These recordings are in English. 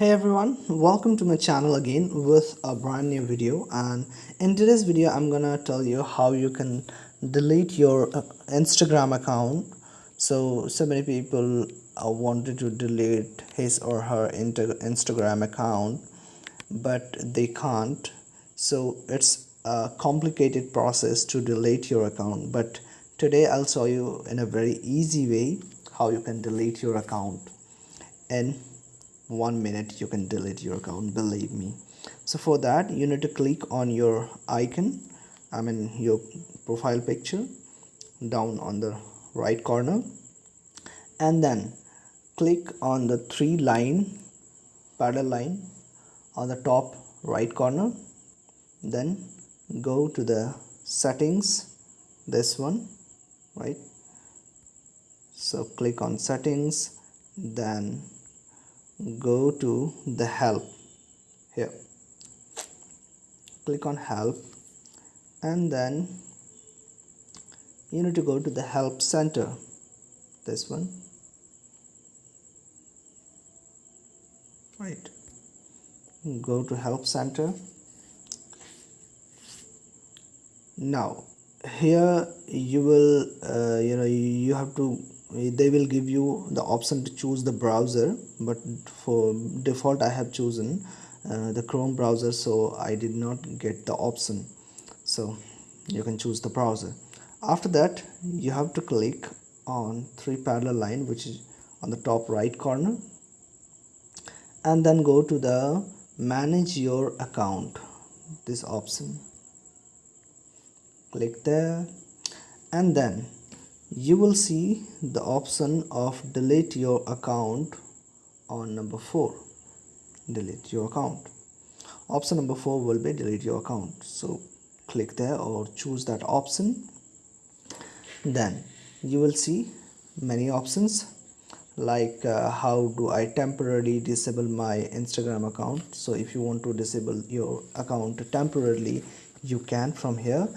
hey everyone welcome to my channel again with a brand new video and in today's video i'm gonna tell you how you can delete your uh, instagram account. So so many people uh, wanted to delete his or her instagram account but they can't. So it's a complicated process to delete your account but today i'll show you in a very easy way how you can delete your account. And one minute you can delete your account believe me. So for that you need to click on your icon I mean your profile picture down on the right corner. And then click on the three line parallel line on the top right corner. Then go to the settings this one right? So click on settings then go to the help. Here. Click on help. And then you need to go to the help center. This one. Right. Go to help center. Now here you will uh, you know you have to they will give you the option to choose the browser but for default I have chosen uh, the Chrome browser so I did not get the option. So you can choose the browser. After that you have to click on three parallel line which is on the top right corner and then go to the manage your account. This option. Click there and then you will see the option of delete your account on number 4 delete your account. Option number 4 will be delete your account. So click there or choose that option. Then you will see many options like uh, how do I temporarily disable my Instagram account? So if you want to disable your account temporarily you can from here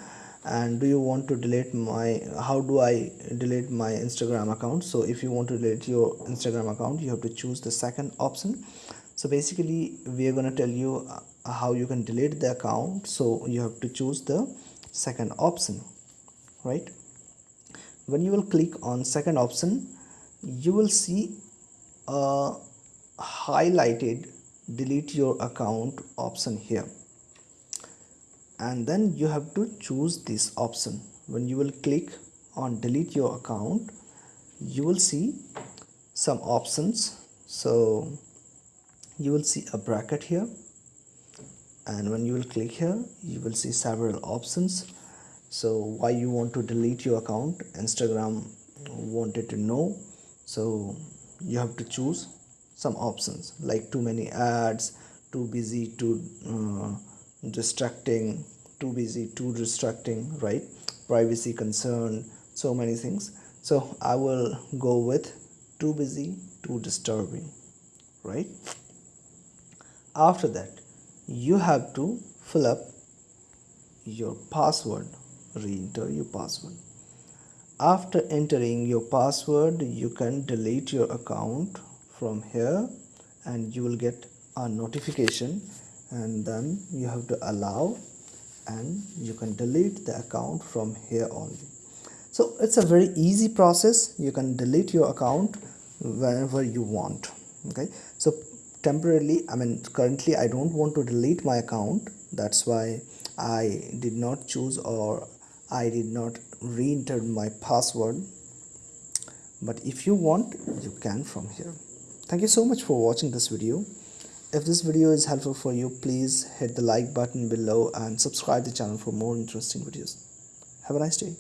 and do you want to delete my how do i delete my instagram account? So if you want to delete your instagram account you have to choose the second option. So basically we are going to tell you uh, how you can delete the account. So you have to choose the second option right? When you will click on second option you will see a highlighted delete your account option here and then you have to choose this option. When you will click on delete your account you will see some options. So you will see a bracket here. And when you will click here you will see several options. So why you want to delete your account instagram wanted to know. So you have to choose some options. Like too many ads too busy too uh, distracting too busy too distracting right? Privacy concern so many things. So i will go with too busy too disturbing right? After that you have to fill up your password re-enter your password. After entering your password you can delete your account from here and you will get a notification and then you have to allow and you can delete the account from here only. So it's a very easy process. You can delete your account whenever you want okay? So temporarily i mean currently i don't want to delete my account. That's why i did not choose or i did not re-enter my password. But if you want you can from here. Thank you so much for watching this video if this video is helpful for you, please hit the like button below and subscribe the channel for more interesting videos. Have a nice day.